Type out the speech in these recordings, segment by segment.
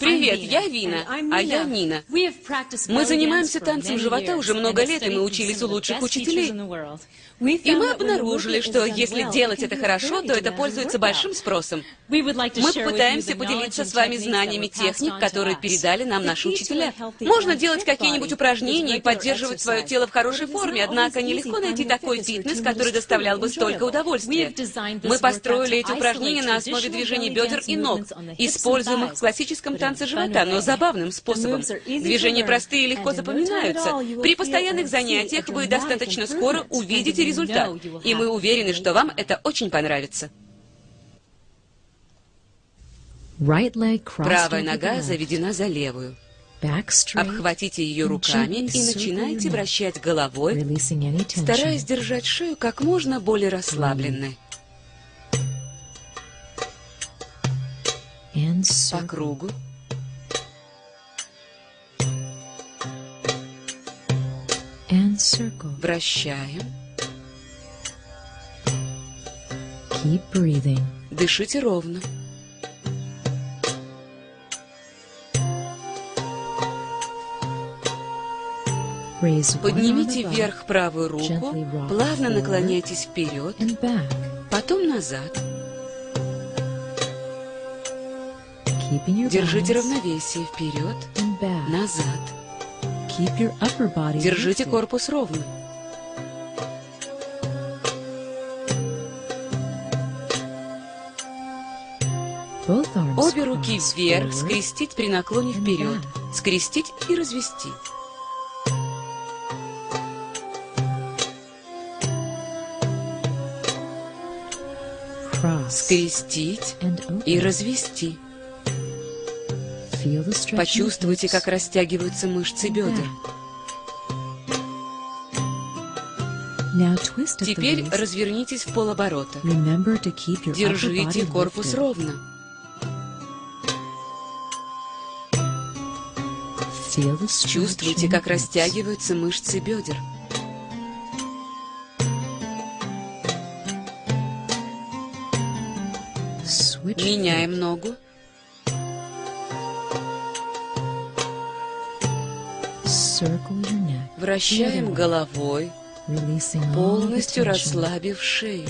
Привет, я Вина, а я Нина. Мы занимаемся танцем живота уже много лет, и мы учились у лучших учителей. И мы обнаружили, что если делать это хорошо, то это пользуется большим спросом. Мы пытаемся поделиться с вами знаниями техник, которые передали нам наши учителя. Можно делать какие-нибудь упражнения и поддерживать свое тело в хорошей форме, однако нелегко найти такой фитнес, который доставлял бы столько удовольствия. Мы построили эти упражнения на основе движений бедер и ног, используемых в классическом танце живота, но забавным способом. Движения простые и легко запоминаются. При постоянных занятиях вы достаточно скоро увидите результат, и мы уверены, что вам это очень понравится. Правая нога заведена за левую. Обхватите ее руками и начинайте вращать головой, стараясь держать шею как можно более расслабленной. По кругу. Вращаем. Дышите ровно. Поднимите вверх правую руку, плавно наклоняйтесь вперед, потом назад. Держите равновесие вперед, назад. Держите корпус ровно. Обе руки вверх, скрестить при наклоне вперед, скрестить и развести. Скрестить и развести. Почувствуйте, как растягиваются мышцы бедер. Теперь развернитесь в полоборота. Держите корпус ровно. Чувствуйте, как растягиваются мышцы бедер. Меняем ногу. Вращаем головой, полностью расслабив шею.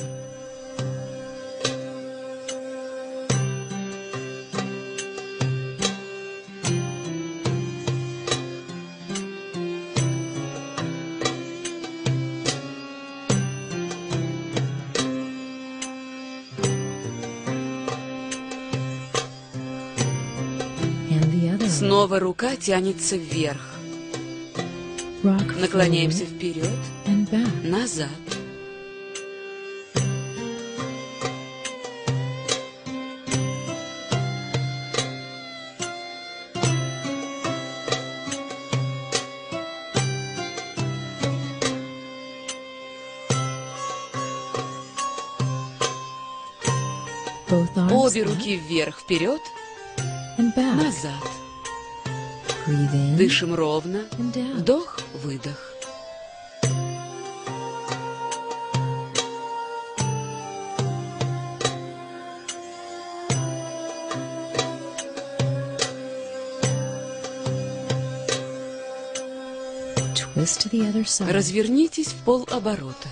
Снова рука тянется вверх. Наклоняемся вперед, назад. Обе руки вверх, вперед, назад. Дышим ровно. Вдох, выдох. Развернитесь в полоборота.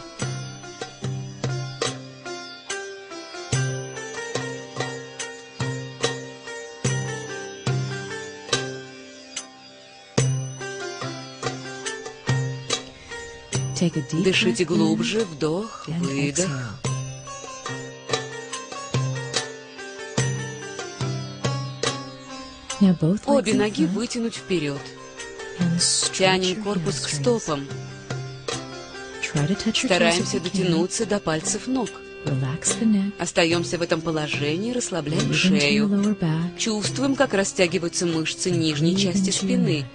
Дышите глубже, вдох, выдох. Обе ноги вытянуть вперед. Тянем корпус к стопам. Стараемся дотянуться до пальцев ног. Остаемся в этом положении, расслабляем шею. Чувствуем, как растягиваются мышцы нижней части спины.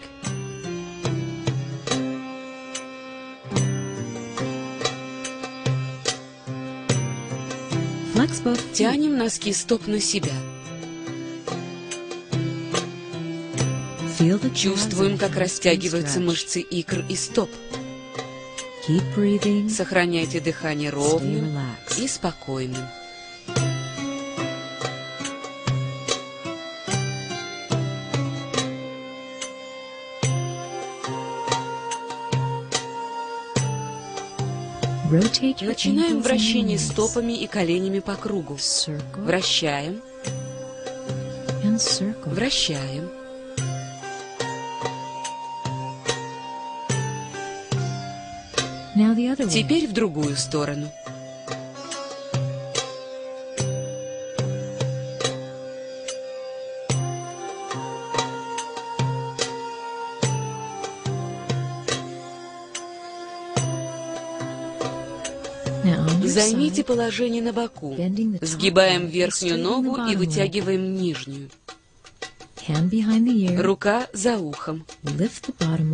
Тянем носки стоп на себя. Чувствуем, как растягиваются мышцы икр и стоп. Сохраняйте дыхание ровным и спокойным. Начинаем вращение стопами и коленями по кругу. Вращаем. Вращаем. Теперь в другую сторону. Займите положение на боку. Сгибаем верхнюю ногу и вытягиваем нижнюю. Рука за ухом.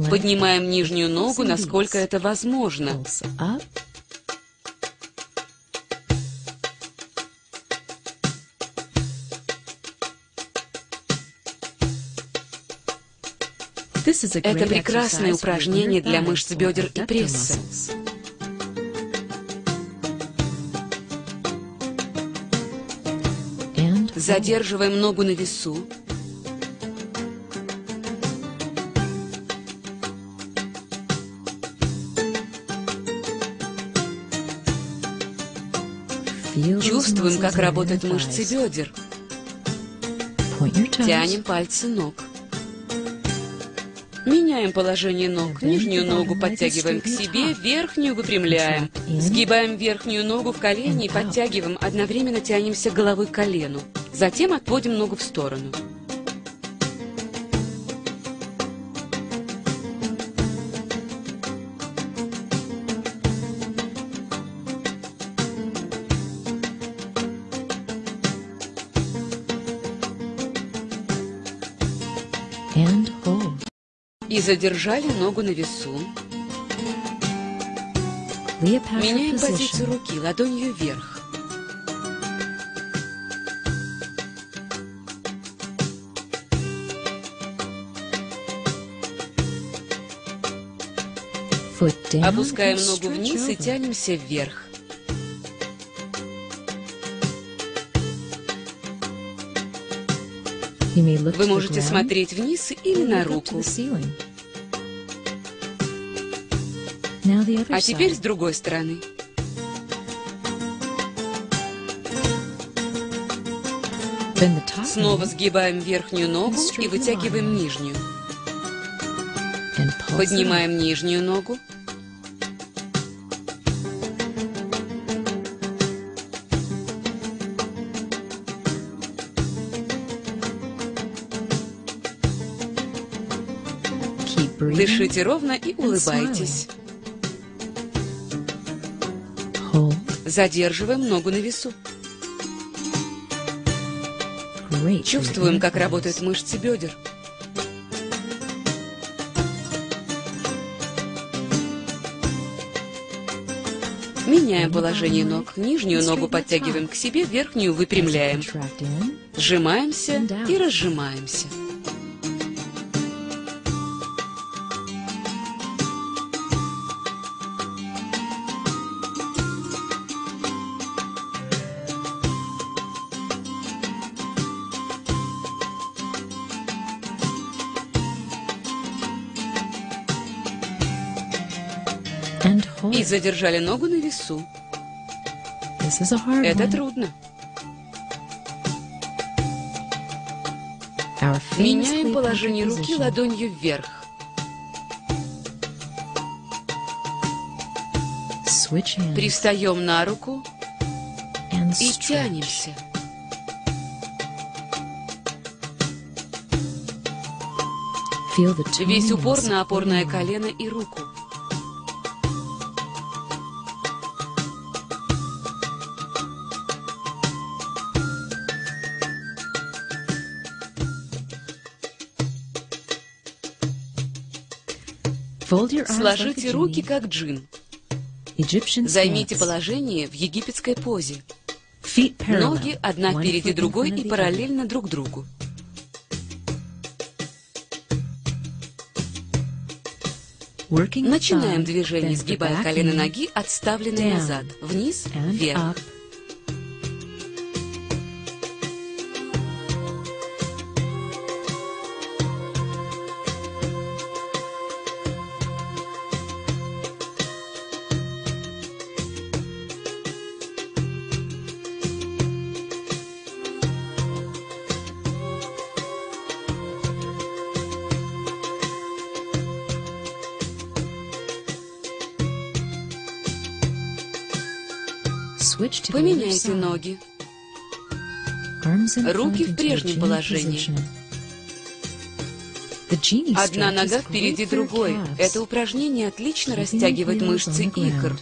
Поднимаем нижнюю ногу, насколько это возможно. Это прекрасное упражнение для мышц бедер и пресса. Задерживаем ногу на весу. Чувствуем, как работают мышцы бедер. Тянем пальцы ног. Меняем положение ног. Нижнюю ногу подтягиваем к себе, верхнюю выпрямляем. Сгибаем верхнюю ногу в колени и подтягиваем, одновременно тянемся головой к колену. Затем отводим ногу в сторону. И задержали ногу на весу. Меняем позицию руки, ладонью вверх. Опускаем ногу вниз и тянемся вверх. Вы можете смотреть вниз или на руку. А теперь с другой стороны. Снова сгибаем верхнюю ногу и вытягиваем нижнюю. Поднимаем нижнюю ногу. Дышите ровно и улыбайтесь. Задерживаем ногу на весу. Чувствуем, как работают мышцы бедер. Меняем положение ног. Нижнюю ногу подтягиваем к себе, верхнюю выпрямляем. Сжимаемся и разжимаемся. И задержали ногу на весу. Это трудно. Меняем положение руки ладонью вверх. Пристаем на руку и тянемся. Весь упор на опорное колено и руку. Сложите руки, как джин. Займите положение в египетской позе. Ноги одна впереди другой и параллельно друг другу. Начинаем движение, сгибая колено ноги, отставленные назад, вниз, вверх. Поменяйте ноги. Руки в прежнем положении. Одна нога впереди другой. Это упражнение отлично растягивает мышцы икр.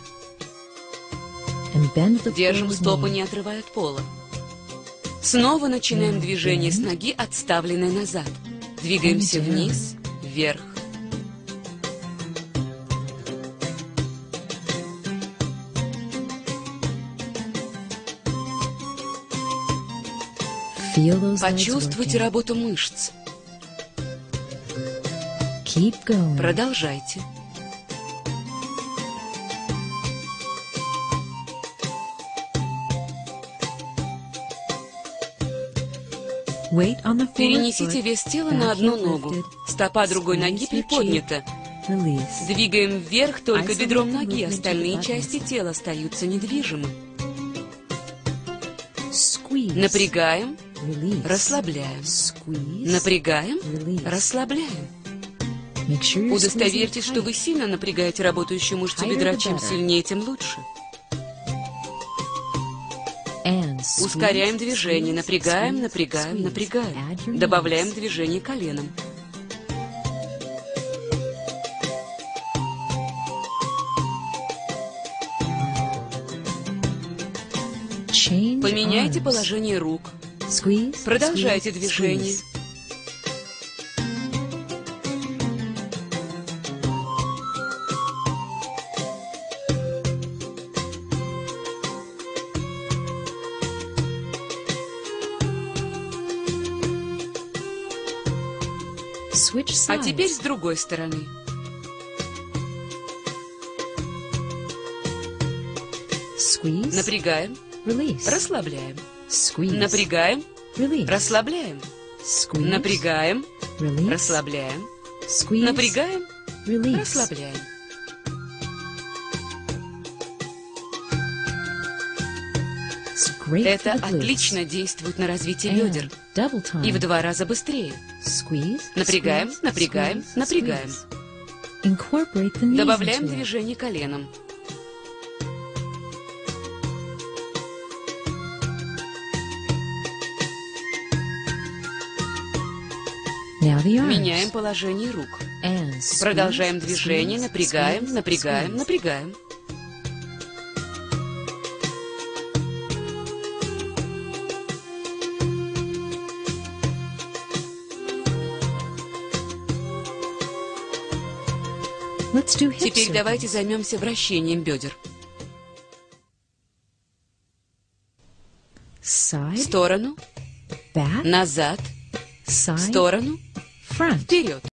Держим стопы, не отрывая от пола. Снова начинаем движение с ноги, отставленной назад. Двигаемся вниз, вверх. Почувствуйте работу мышц. Продолжайте. Перенесите вес тела на одну ногу. Стопа другой ноги приподнята. Двигаем вверх только бедром ноги, остальные части тела остаются недвижимы. Напрягаем, расслабляем. Напрягаем, расслабляем. Удостоверьтесь, что вы сильно напрягаете работающую мышцу бедра. Чем сильнее, тем лучше. Ускоряем движение, напрягаем, напрягаем, напрягаем. Добавляем движение коленом. Поменяйте положение рук. Продолжайте движение. А теперь с другой стороны. Напрягаем. Расслабляем. Напрягаем. Расслабляем. Напрягаем. Расслабляем. Напрягаем. Расслабляем. Это отлично действует на развитие бедер. И в два раза быстрее. Напрягаем, напрягаем, напрягаем. Добавляем движение коленом. Меняем положение рук. Продолжаем движение, напрягаем, напрягаем, напрягаем. Теперь давайте займемся вращением бедер. В сторону, назад, в сторону, front. Idiot.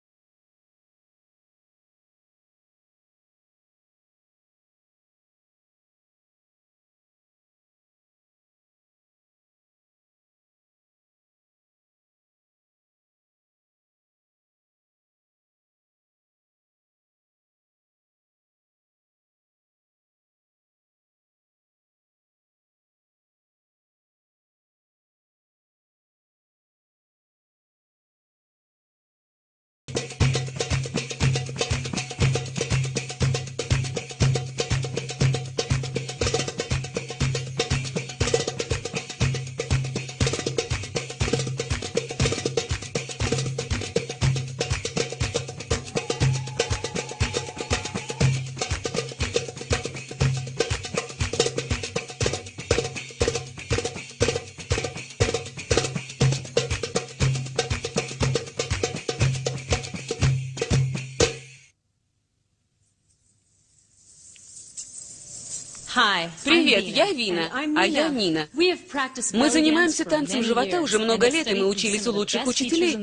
Привет, я Вина, а я Нина. Мы занимаемся танцем живота уже много лет, и мы учились у лучших учителей.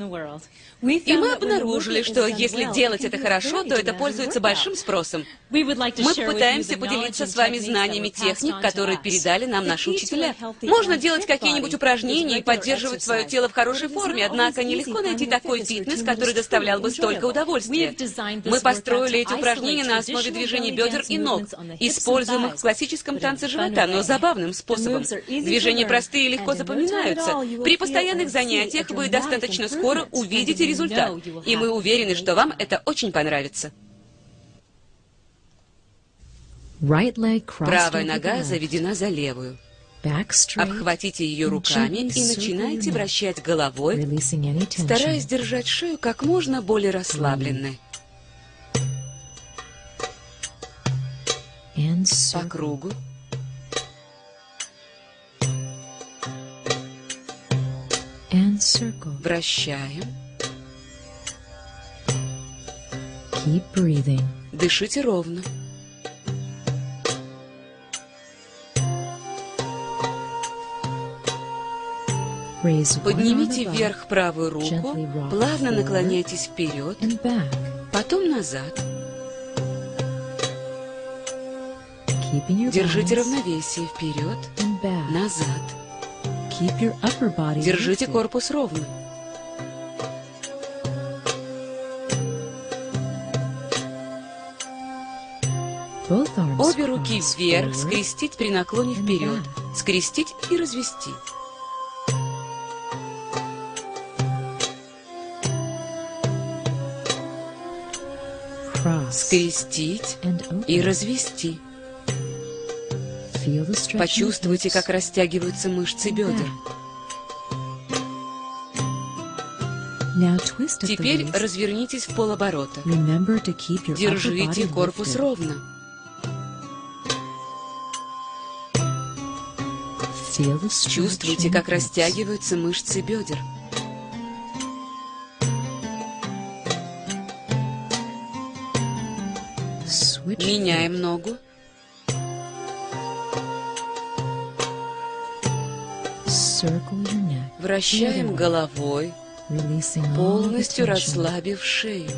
И мы обнаружили, что если делать это хорошо, то это пользуется большим спросом. Мы пытаемся поделиться с вами знаниями техник, которые передали нам наши учителя. Можно делать какие-нибудь упражнения и поддерживать свое тело в хорошей форме, однако нелегко найти такой фитнес, который доставлял бы столько удовольствия. Мы построили эти упражнения на основе движений бедер и ног, используемых в классическом танце живота, но забавным способом. Движения простые и легко запоминаются. При постоянных занятиях вы достаточно скоро увидите результат, и мы уверены, что вам это очень понравится. Правая нога заведена за левую. Обхватите ее руками и начинайте вращать головой, стараясь держать шею как можно более расслабленной. По кругу. Вращаем. Keep breathing. Дышите ровно. Поднимите вверх правую руку, плавно наклоняйтесь вперед, потом назад. Держите равновесие вперед, назад. Держите корпус ровно. Обе руки вверх, скрестить при наклоне вперед, скрестить и развести. Скрестить и развести. Почувствуйте, как растягиваются мышцы бедер. Теперь развернитесь в полоборота. Держите корпус ровно. Чувствуйте, как растягиваются мышцы бедер. Меняем ногу. Вращаем головой, полностью расслабив шею.